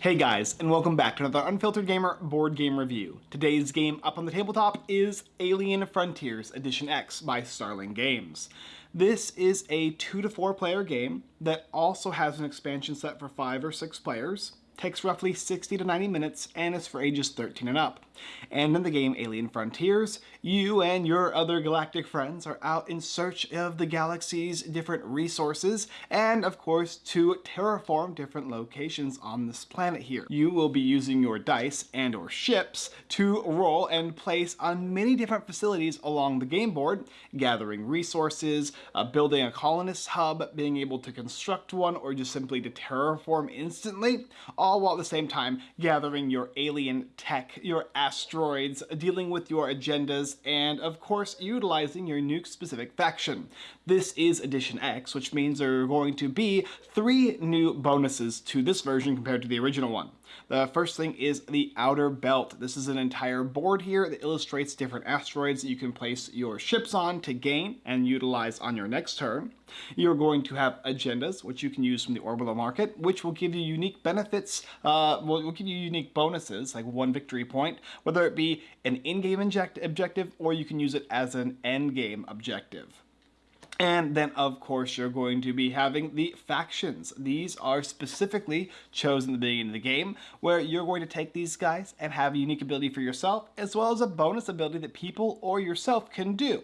Hey guys, and welcome back to another Unfiltered Gamer board game review. Today's game up on the tabletop is Alien Frontiers Edition X by Starling Games. This is a 2 to 4 player game that also has an expansion set for 5 or 6 players takes roughly 60 to 90 minutes and is for ages 13 and up. And in the game Alien Frontiers, you and your other galactic friends are out in search of the galaxy's different resources and of course to terraform different locations on this planet here. You will be using your dice and or ships to roll and place on many different facilities along the game board, gathering resources, uh, building a colonist hub, being able to construct one or just simply to terraform instantly, all while at the same time gathering your alien tech, your asteroids, dealing with your agendas, and of course utilizing your nuke-specific faction. This is Edition X, which means there are going to be three new bonuses to this version compared to the original one. The first thing is the outer belt. This is an entire board here that illustrates different asteroids that you can place your ships on to gain and utilize on your next turn. You're going to have agendas, which you can use from the orbital market, which will give you unique benefits, uh, will, will give you unique bonuses, like one victory point, whether it be an in-game inject objective or you can use it as an end-game objective. And then, of course, you're going to be having the factions. These are specifically chosen at the beginning of the game, where you're going to take these guys and have a unique ability for yourself, as well as a bonus ability that people or yourself can do.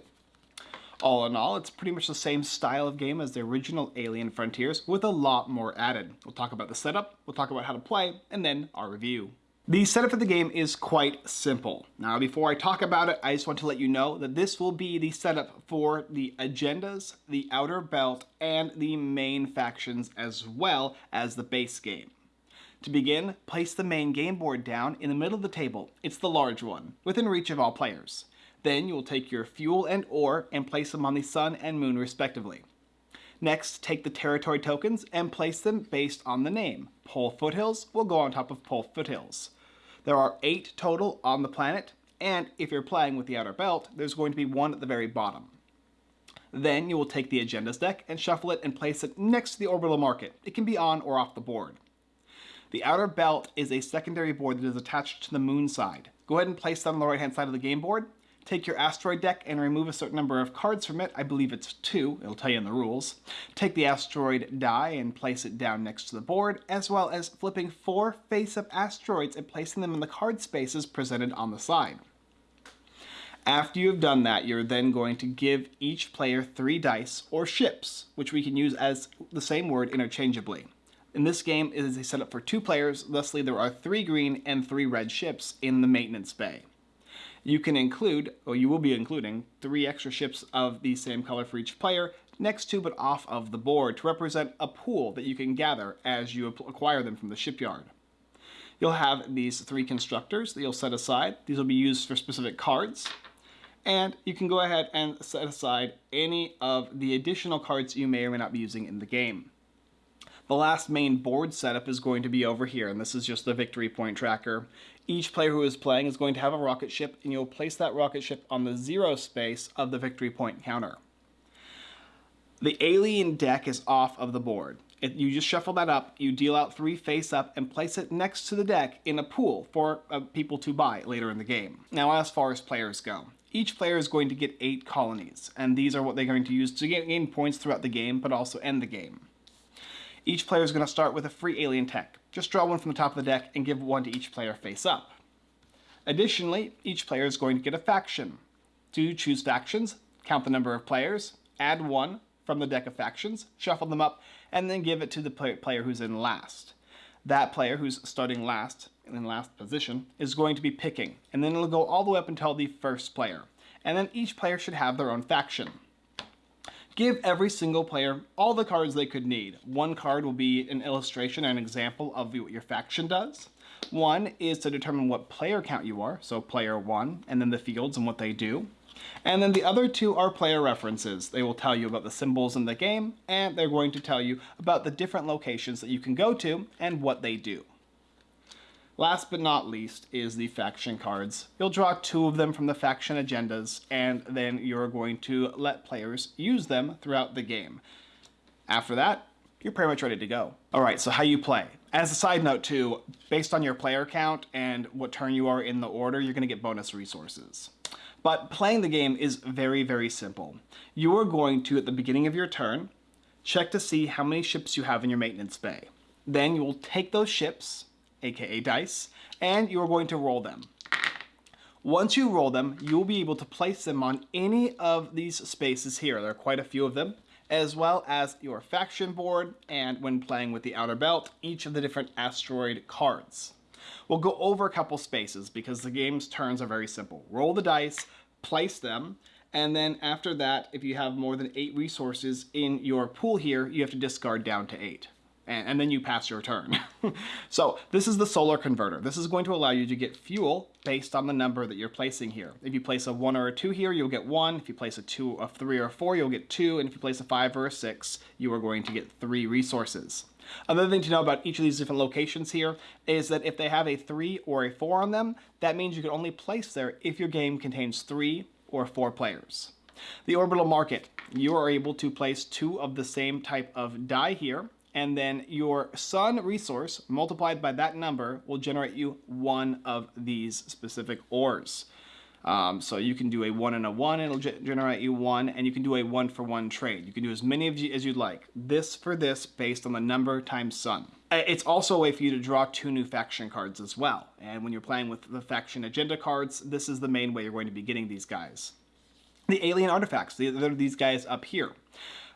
All in all, it's pretty much the same style of game as the original Alien Frontiers, with a lot more added. We'll talk about the setup, we'll talk about how to play, and then our review. The setup for the game is quite simple. Now before I talk about it, I just want to let you know that this will be the setup for the agendas, the outer belt, and the main factions as well as the base game. To begin, place the main game board down in the middle of the table. It's the large one, within reach of all players. Then you will take your fuel and ore and place them on the sun and moon respectively. Next, take the territory tokens and place them based on the name. Pohl Foothills will go on top of Pohl Foothills. There are eight total on the planet, and if you're playing with the outer belt, there's going to be one at the very bottom. Then you will take the agendas deck and shuffle it and place it next to the orbital market. It can be on or off the board. The outer belt is a secondary board that is attached to the moon side. Go ahead and place that on the right hand side of the game board Take your asteroid deck and remove a certain number of cards from it. I believe it's two. It'll tell you in the rules. Take the asteroid die and place it down next to the board, as well as flipping four face-up asteroids and placing them in the card spaces presented on the side. After you have done that, you're then going to give each player three dice, or ships, which we can use as the same word interchangeably. In this game, it is a setup for two players, thusly there are three green and three red ships in the maintenance bay you can include, or you will be including, three extra ships of the same color for each player next to but off of the board to represent a pool that you can gather as you acquire them from the shipyard. You'll have these three constructors that you'll set aside. These will be used for specific cards. And you can go ahead and set aside any of the additional cards you may or may not be using in the game. The last main board setup is going to be over here, and this is just the victory point tracker. Each player who is playing is going to have a rocket ship, and you'll place that rocket ship on the zero space of the victory point counter. The alien deck is off of the board. You just shuffle that up, you deal out three face up, and place it next to the deck in a pool for uh, people to buy later in the game. Now as far as players go, each player is going to get eight colonies, and these are what they're going to use to gain points throughout the game, but also end the game. Each player is going to start with a free alien tech. Just draw one from the top of the deck and give one to each player face up. Additionally, each player is going to get a faction. To choose factions, count the number of players, add one from the deck of factions, shuffle them up, and then give it to the player who's in last. That player who's starting last, in last position, is going to be picking, and then it'll go all the way up until the first player. And then each player should have their own faction. Give every single player all the cards they could need. One card will be an illustration and an example of what your faction does. One is to determine what player count you are, so player one, and then the fields and what they do. And then the other two are player references. They will tell you about the symbols in the game, and they're going to tell you about the different locations that you can go to and what they do. Last but not least is the faction cards. You'll draw two of them from the faction agendas, and then you're going to let players use them throughout the game. After that, you're pretty much ready to go. All right, so how you play. As a side note too, based on your player count and what turn you are in the order, you're gonna get bonus resources. But playing the game is very, very simple. You are going to, at the beginning of your turn, check to see how many ships you have in your maintenance bay. Then you will take those ships, aka dice, and you are going to roll them. Once you roll them, you will be able to place them on any of these spaces here. There are quite a few of them, as well as your faction board, and when playing with the Outer Belt, each of the different asteroid cards. We'll go over a couple spaces because the game's turns are very simple. Roll the dice, place them, and then after that, if you have more than eight resources in your pool here, you have to discard down to eight and, and then you pass your turn. so this is the solar converter. This is going to allow you to get fuel based on the number that you're placing here. If you place a one or a two here, you'll get one. If you place a two, a three or a four, you'll get two. And if you place a five or a six, you are going to get three resources. Another thing to know about each of these different locations here is that if they have a three or a four on them, that means you can only place there if your game contains three or four players. The orbital market, you are able to place two of the same type of die here and then your sun resource multiplied by that number will generate you one of these specific ores. Um, so you can do a one and a one, it'll generate you one, and you can do a one for one trade. You can do as many of you as you'd like. This for this based on the number times sun. Uh, it's also a way for you to draw two new faction cards as well. And when you're playing with the faction agenda cards, this is the main way you're going to be getting these guys. The alien artifacts, these guys up here.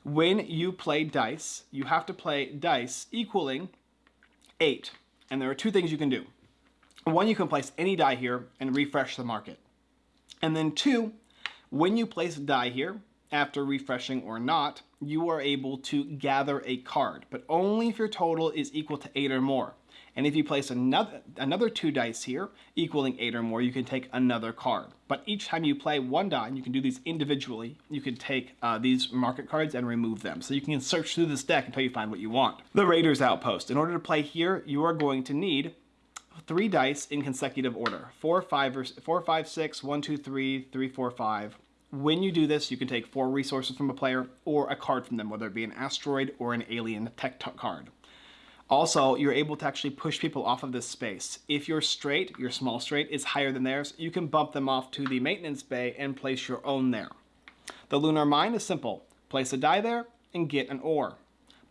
When you play dice, you have to play dice equaling 8. And there are two things you can do. One, you can place any die here and refresh the market. And then two, when you place a die here, after refreshing or not, you are able to gather a card, but only if your total is equal to 8 or more. And if you place another, another two dice here, equaling eight or more, you can take another card. But each time you play one die, and you can do these individually, you can take uh, these market cards and remove them. So you can search through this deck until you find what you want. The Raiders Outpost. In order to play here, you are going to need three dice in consecutive order. Four, five, or, four, five, six, one, two, three, three, four, five. When you do this, you can take four resources from a player or a card from them, whether it be an asteroid or an alien tech card. Also, you're able to actually push people off of this space. If your straight, your small straight, is higher than theirs, you can bump them off to the maintenance bay and place your own there. The lunar mine is simple. Place a die there and get an ore.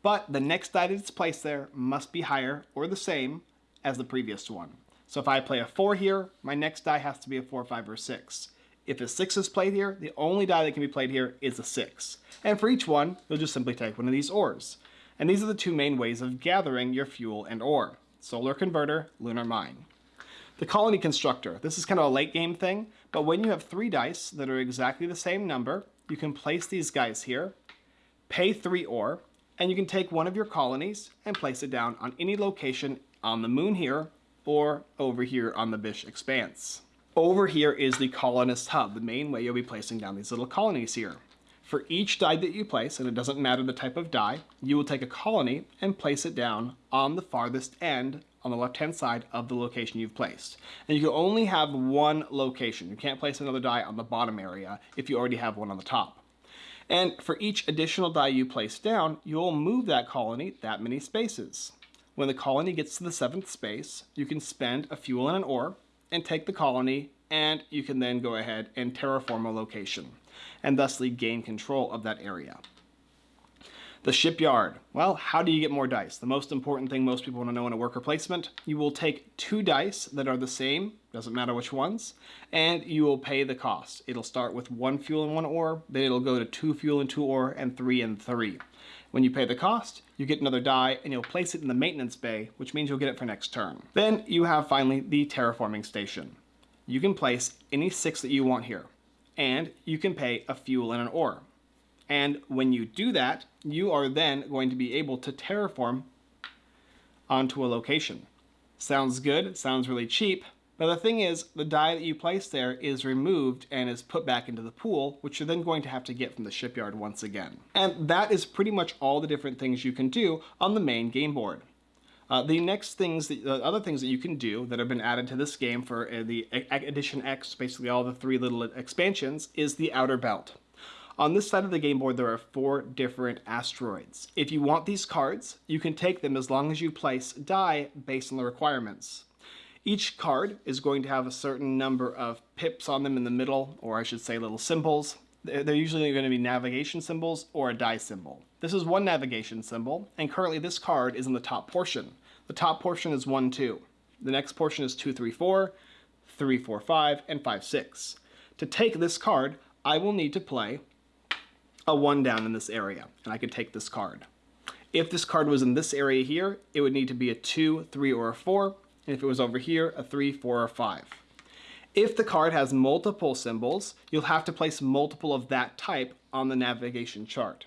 But the next die that's placed there must be higher or the same as the previous one. So if I play a 4 here, my next die has to be a 4, 5, or 6. If a 6 is played here, the only die that can be played here is a 6. And for each one, you'll just simply take one of these ores. And these are the two main ways of gathering your fuel and ore. Solar Converter, Lunar Mine. The Colony Constructor. This is kind of a late game thing, but when you have three dice that are exactly the same number, you can place these guys here, pay three ore, and you can take one of your colonies and place it down on any location on the moon here or over here on the Blish Expanse. Over here is the colonist hub, the main way you'll be placing down these little colonies here. For each die that you place, and it doesn't matter the type of die, you will take a colony and place it down on the farthest end on the left-hand side of the location you've placed. And you can only have one location. You can't place another die on the bottom area if you already have one on the top. And for each additional die you place down, you'll move that colony that many spaces. When the colony gets to the seventh space, you can spend a fuel and an ore and take the colony and you can then go ahead and terraform a location and thusly gain control of that area. The shipyard. Well, how do you get more dice? The most important thing most people want to know in a worker placement, you will take two dice that are the same, doesn't matter which ones, and you will pay the cost. It'll start with one fuel and one ore, then it'll go to two fuel and two ore, and three and three. When you pay the cost, you get another die and you'll place it in the maintenance bay, which means you'll get it for next turn. Then you have finally the terraforming station. You can place any six that you want here and you can pay a fuel and an ore. And when you do that, you are then going to be able to terraform onto a location. Sounds good, sounds really cheap, but the thing is, the die that you place there is removed and is put back into the pool, which you're then going to have to get from the shipyard once again. And that is pretty much all the different things you can do on the main game board. Uh, the next things, that, the other things that you can do that have been added to this game for uh, the Edition X, basically all the three little expansions, is the Outer Belt. On this side of the game board, there are four different asteroids. If you want these cards, you can take them as long as you place die based on the requirements. Each card is going to have a certain number of pips on them in the middle, or I should say little symbols. They're usually going to be navigation symbols or a die symbol. This is one navigation symbol, and currently this card is in the top portion. The top portion is 1, 2. The next portion is 2, 3, 4, 3, 4, 5, and 5, 6. To take this card, I will need to play a 1 down in this area, and I can take this card. If this card was in this area here, it would need to be a 2, 3, or a 4, and if it was over here, a 3, 4, or 5. If the card has multiple symbols, you'll have to place multiple of that type on the navigation chart.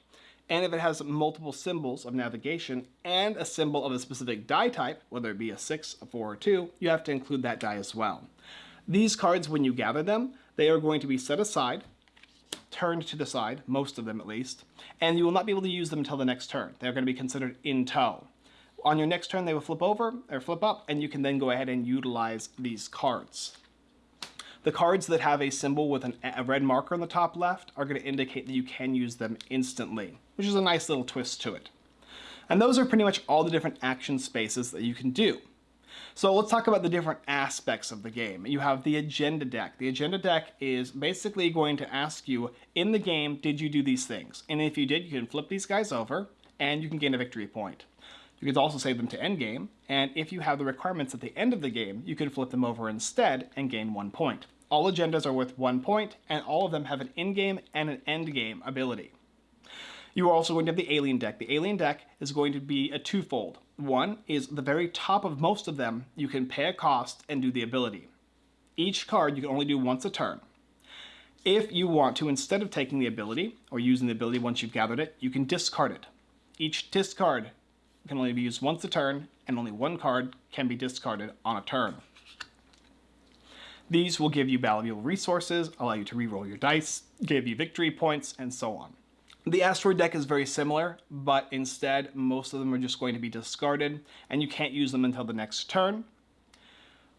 And if it has multiple symbols of navigation and a symbol of a specific die type, whether it be a 6, a 4, or 2, you have to include that die as well. These cards, when you gather them, they are going to be set aside, turned to the side, most of them at least, and you will not be able to use them until the next turn. They're going to be considered in tow. On your next turn, they will flip over or flip up, and you can then go ahead and utilize these cards. The cards that have a symbol with an, a red marker on the top left are going to indicate that you can use them instantly, which is a nice little twist to it. And those are pretty much all the different action spaces that you can do. So let's talk about the different aspects of the game. You have the agenda deck. The agenda deck is basically going to ask you, in the game, did you do these things? And if you did, you can flip these guys over, and you can gain a victory point. You can also save them to endgame, and if you have the requirements at the end of the game, you can flip them over instead and gain one point. All agendas are worth one point, and all of them have an in-game and an end-game ability. You are also going to have the alien deck. The alien deck is going to be a twofold. One is the very top of most of them, you can pay a cost and do the ability. Each card you can only do once a turn. If you want to, instead of taking the ability, or using the ability once you've gathered it, you can discard it. Each discard can only be used once a turn, and only one card can be discarded on a turn. These will give you valuable resources, allow you to reroll your dice, give you victory points, and so on. The asteroid deck is very similar, but instead most of them are just going to be discarded, and you can't use them until the next turn.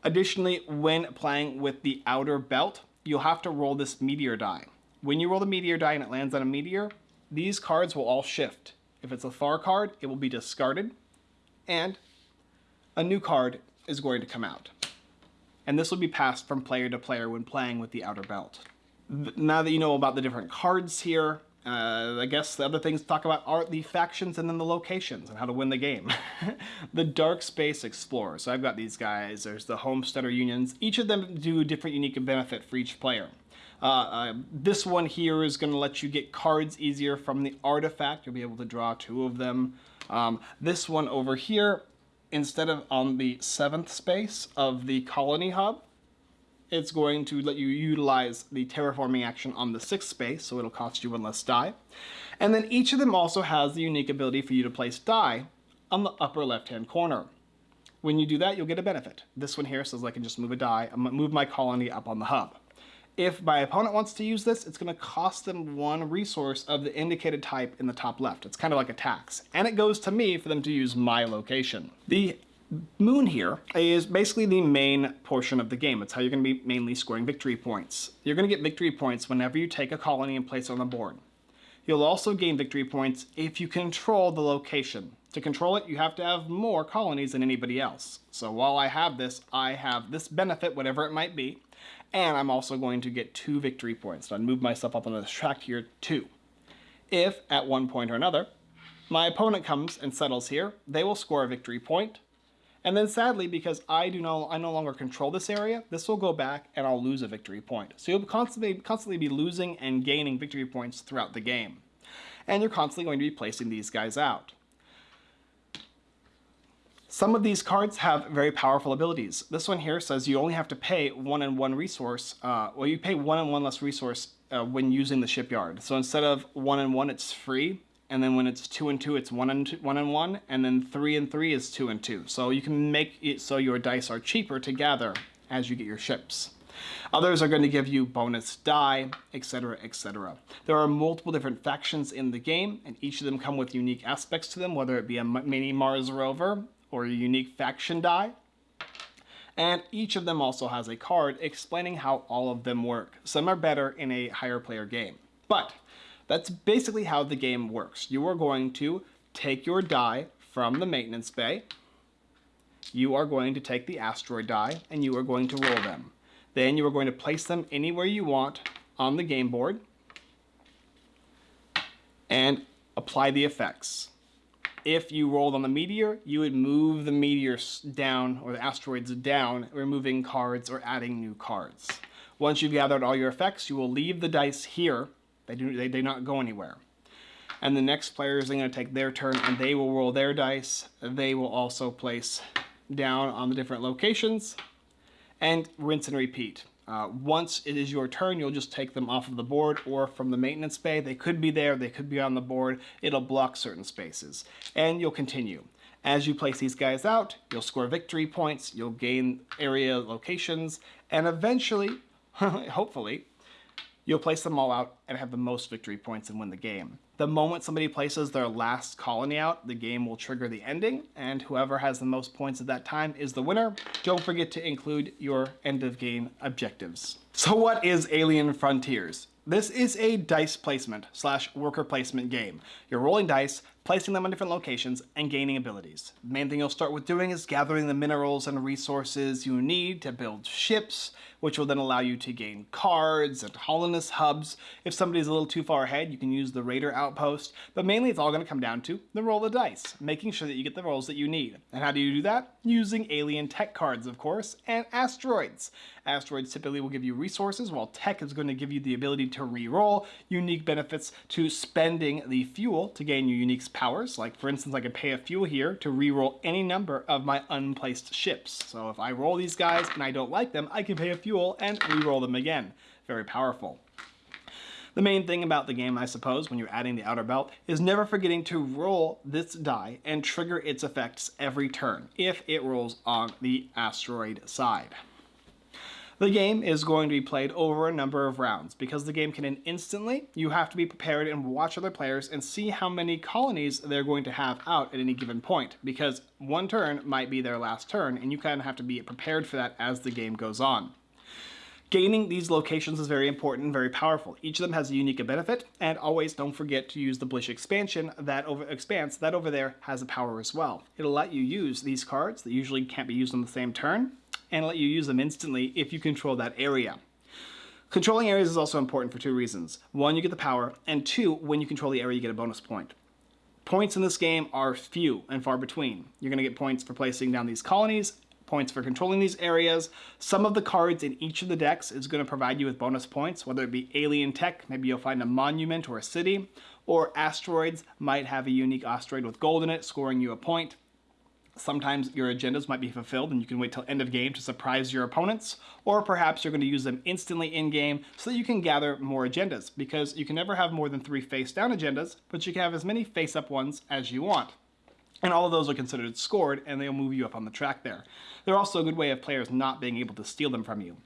Additionally, when playing with the outer belt, you'll have to roll this meteor die. When you roll the meteor die and it lands on a meteor, these cards will all shift. If it's a far card, it will be discarded, and a new card is going to come out. And this will be passed from player to player when playing with the outer belt. Now that you know about the different cards here, uh, I guess the other things to talk about are the factions and then the locations and how to win the game. the Dark Space Explorer. So I've got these guys. There's the Homesteader Unions. Each of them do different unique benefit for each player. Uh, uh, this one here is going to let you get cards easier from the artifact. You'll be able to draw two of them. Um, this one over here, instead of on the seventh space of the colony hub, it's going to let you utilize the terraforming action on the sixth space, so it'll cost you one less die. And then each of them also has the unique ability for you to place die on the upper left-hand corner. When you do that, you'll get a benefit. This one here says I can just move a die, uh, move my colony up on the hub. If my opponent wants to use this, it's going to cost them one resource of the indicated type in the top left. It's kind of like a tax. And it goes to me for them to use my location. The moon here is basically the main portion of the game. It's how you're going to be mainly scoring victory points. You're going to get victory points whenever you take a colony and place it on the board. You'll also gain victory points if you control the location. To control it, you have to have more colonies than anybody else. So while I have this, I have this benefit, whatever it might be, and I'm also going to get two victory points. So I move myself up on this track here, too. If, at one point or another, my opponent comes and settles here, they will score a victory point. and then sadly, because I do no, I no longer control this area, this will go back and I'll lose a victory point. So you'll constantly, constantly be losing and gaining victory points throughout the game. And you're constantly going to be placing these guys out. Some of these cards have very powerful abilities. This one here says you only have to pay one and one resource, uh, well you pay one and one less resource uh, when using the shipyard. So instead of one and one, it's free. And then when it's two and two, it's one and two, one and one. And then three and three is two and two. So you can make it so your dice are cheaper to gather as you get your ships. Others are going to give you bonus die, etc., etc. There are multiple different factions in the game, and each of them come with unique aspects to them, whether it be a mini Mars rover, or a unique faction die. And each of them also has a card explaining how all of them work. Some are better in a higher player game. But That's basically how the game works. You are going to take your die from the maintenance bay, you are going to take the asteroid die and you are going to roll them. Then you are going to place them anywhere you want on the game board and apply the effects. If you rolled on the meteor, you would move the meteors down or the asteroids down, removing cards or adding new cards. Once you've gathered all your effects, you will leave the dice here. They do, they do not go anywhere. And the next player is going to take their turn and they will roll their dice. They will also place down on the different locations and rinse and repeat. Uh, once it is your turn, you'll just take them off of the board or from the maintenance bay. They could be there, they could be on the board. It'll block certain spaces. And you'll continue. As you place these guys out, you'll score victory points, you'll gain area locations, and eventually, hopefully, you'll place them all out and have the most victory points and win the game. The moment somebody places their last colony out, the game will trigger the ending, and whoever has the most points at that time is the winner. Don't forget to include your end of game objectives. So what is Alien Frontiers? This is a dice placement slash worker placement game. You're rolling dice, placing them on different locations, and gaining abilities. The main thing you'll start with doing is gathering the minerals and resources you need to build ships, which will then allow you to gain cards and colonist hubs. If somebody's a little too far ahead, you can use the raider outpost, but mainly it's all going to come down to the roll of dice, making sure that you get the rolls that you need. And how do you do that? Using alien tech cards, of course, and asteroids. Asteroids typically will give you resources, while tech is going to give you the ability to re-roll, unique benefits to spending the fuel to gain your unique powers. Like for instance, I can pay a fuel here to re-roll any number of my unplaced ships. So if I roll these guys and I don't like them, I can pay a fuel and re-roll them again. Very powerful. The main thing about the game, I suppose, when you're adding the outer belt, is never forgetting to roll this die and trigger its effects every turn, if it rolls on the asteroid side. The game is going to be played over a number of rounds. Because the game can end instantly, you have to be prepared and watch other players and see how many colonies they're going to have out at any given point. Because one turn might be their last turn, and you kind of have to be prepared for that as the game goes on. Gaining these locations is very important and very powerful. Each of them has a unique benefit, and always don't forget to use the Blish expansion that over expanse that over there has a power as well. It'll let you use these cards that usually can't be used on the same turn, and let you use them instantly if you control that area. Controlling areas is also important for two reasons. One, you get the power, and two, when you control the area, you get a bonus point. Points in this game are few and far between. You're going to get points for placing down these colonies, points for controlling these areas. Some of the cards in each of the decks is going to provide you with bonus points, whether it be alien tech, maybe you'll find a monument or a city, or asteroids might have a unique asteroid with gold in it, scoring you a point. Sometimes your agendas might be fulfilled and you can wait till end of game to surprise your opponents, or perhaps you're going to use them instantly in game so that you can gather more agendas, because you can never have more than three face down agendas, but you can have as many face up ones as you want. And all of those are considered scored and they'll move you up on the track there. They're also a good way of players not being able to steal them from you.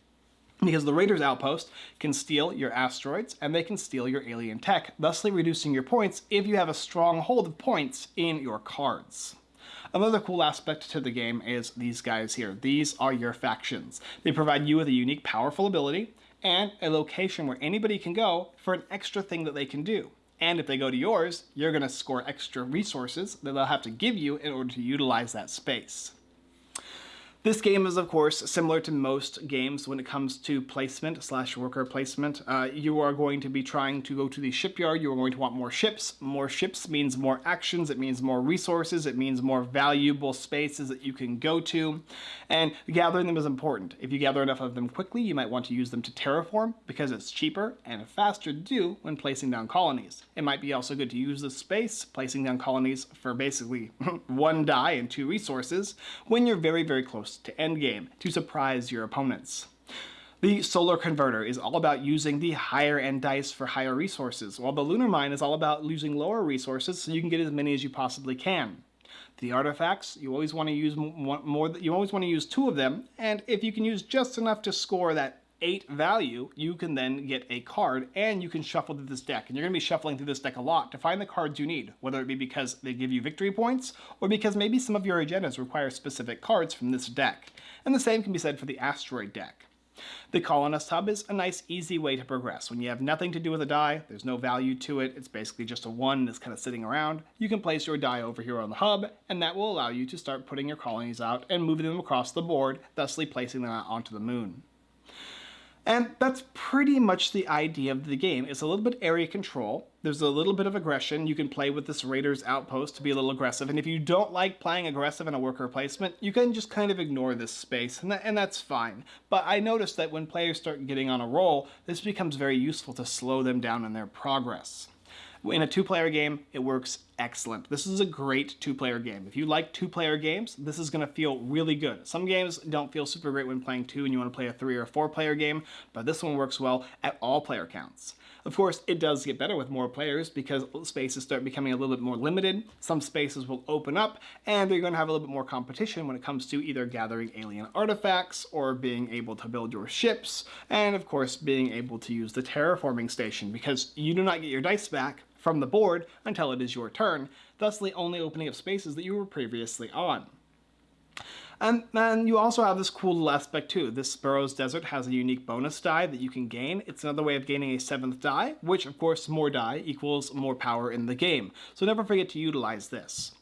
Because the Raiders outpost can steal your asteroids and they can steal your alien tech, thusly reducing your points if you have a strong hold of points in your cards. Another cool aspect to the game is these guys here. These are your factions. They provide you with a unique powerful ability and a location where anybody can go for an extra thing that they can do. And if they go to yours, you're going to score extra resources that they'll have to give you in order to utilize that space. This game is, of course, similar to most games when it comes to placement slash worker placement. Uh, you are going to be trying to go to the shipyard. You are going to want more ships. More ships means more actions. It means more resources. It means more valuable spaces that you can go to. And gathering them is important. If you gather enough of them quickly, you might want to use them to terraform because it's cheaper and faster to do when placing down colonies. It might be also good to use this space, placing down colonies for basically one die and two resources when you're very, very close to endgame to surprise your opponents. The Solar Converter is all about using the higher end dice for higher resources, while the Lunar Mine is all about using lower resources so you can get as many as you possibly can. The artifacts, you always want to use more, you always want to use two of them, and if you can use just enough to score that 8 value, you can then get a card and you can shuffle through this deck. And you're going to be shuffling through this deck a lot to find the cards you need, whether it be because they give you victory points or because maybe some of your agendas require specific cards from this deck. And the same can be said for the asteroid deck. The Colonist Hub is a nice easy way to progress. When you have nothing to do with a die, there's no value to it, it's basically just a one that's kind of sitting around, you can place your die over here on the hub, and that will allow you to start putting your colonies out and moving them across the board, thusly placing them out onto the moon. And that's pretty much the idea of the game. It's a little bit area control. There's a little bit of aggression. You can play with this Raider's outpost to be a little aggressive. And if you don't like playing aggressive in a worker placement, you can just kind of ignore this space, and, that, and that's fine. But I noticed that when players start getting on a roll, this becomes very useful to slow them down in their progress. In a two-player game, it works excellent. This is a great two-player game. If you like two-player games, this is going to feel really good. Some games don't feel super great when playing two and you want to play a three or four-player game, but this one works well at all player counts. Of course, it does get better with more players because spaces start becoming a little bit more limited. Some spaces will open up, and you're going to have a little bit more competition when it comes to either gathering alien artifacts or being able to build your ships, and of course, being able to use the terraforming station because you do not get your dice back from the board until it is your turn, thusly only opening up spaces that you were previously on. And then you also have this cool little aspect too. This Burroughs Desert has a unique bonus die that you can gain. It's another way of gaining a seventh die, which of course more die equals more power in the game. So never forget to utilize this.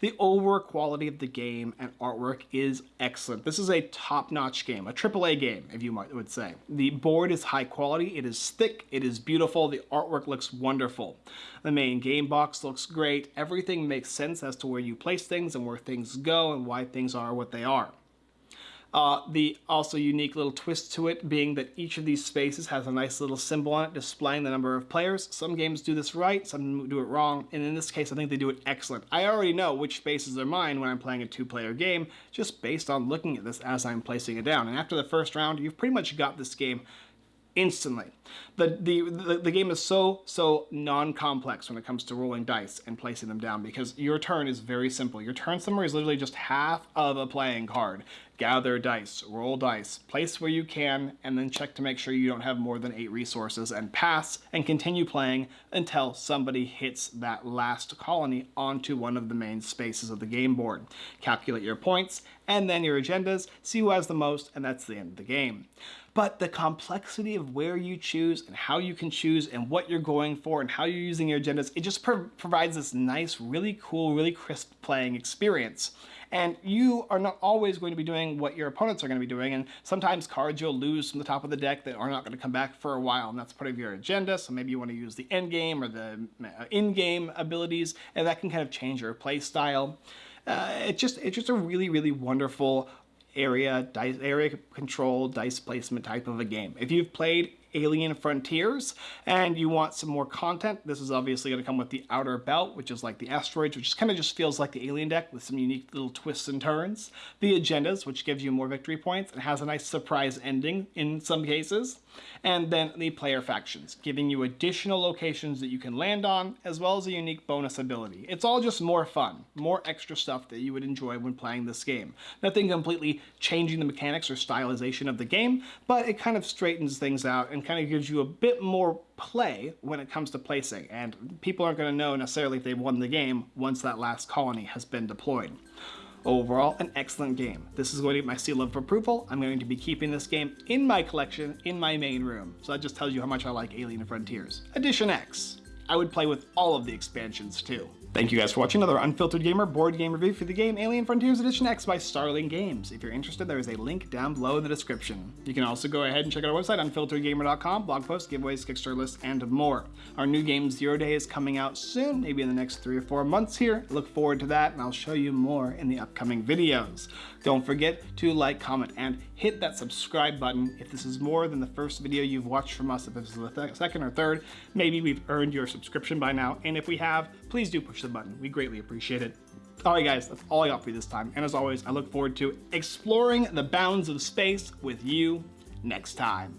The overall quality of the game and artwork is excellent. This is a top-notch game, a AAA game, if you might would say. The board is high quality, it is thick, it is beautiful, the artwork looks wonderful. The main game box looks great, everything makes sense as to where you place things and where things go and why things are what they are. Uh, the also unique little twist to it being that each of these spaces has a nice little symbol on it displaying the number of players. Some games do this right, some do it wrong, and in this case I think they do it excellent. I already know which spaces are mine when I'm playing a two-player game just based on looking at this as I'm placing it down. And after the first round, you've pretty much got this game instantly. The, the, the, the, game is so, so non-complex when it comes to rolling dice and placing them down because your turn is very simple. Your turn summary is literally just half of a playing card. Gather dice, roll dice, place where you can, and then check to make sure you don't have more than eight resources and pass and continue playing until somebody hits that last colony onto one of the main spaces of the game board. Calculate your points and then your agendas, see who has the most, and that's the end of the game but the complexity of where you choose and how you can choose and what you're going for and how you're using your agendas, it just pro provides this nice, really cool, really crisp playing experience. And you are not always going to be doing what your opponents are going to be doing, and sometimes cards you'll lose from the top of the deck that are not going to come back for a while, and that's part of your agenda, so maybe you want to use the end game or the uh, in-game abilities, and that can kind of change your play style. Uh, it's just it's just a really really wonderful area dice area control dice placement type of a game. If you've played Alien Frontiers and you want some more content, this is obviously going to come with the Outer Belt, which is like the asteroids, which kind of just feels like the Alien deck with some unique little twists and turns. The Agendas, which gives you more victory points and has a nice surprise ending in some cases. And then the player factions, giving you additional locations that you can land on, as well as a unique bonus ability. It's all just more fun, more extra stuff that you would enjoy when playing this game. Nothing completely changing the mechanics or stylization of the game, but it kind of straightens things out and kind of gives you a bit more play when it comes to placing, and people aren't going to know necessarily if they've won the game once that last colony has been deployed. Overall, an excellent game. This is going to get my seal of approval. I'm going to be keeping this game in my collection in my main room. So that just tells you how much I like Alien Frontiers. Edition X. I would play with all of the expansions too. Thank you guys for watching another Unfiltered Gamer board game review for the game Alien Frontiers Edition X by Starling Games. If you're interested, there is a link down below in the description. You can also go ahead and check out our website, unfilteredgamer.com, blog posts, giveaways, Kickstarter lists, and more. Our new game Zero Day is coming out soon, maybe in the next three or four months here. Look forward to that, and I'll show you more in the upcoming videos. Don't forget to like, comment, and hit that subscribe button. If this is more than the first video you've watched from us, if this is the second or third, maybe we've earned your subscription by now, and if we have, please do push the button. We greatly appreciate it. Alright guys, that's all I got for you this time, and as always, I look forward to exploring the bounds of space with you next time.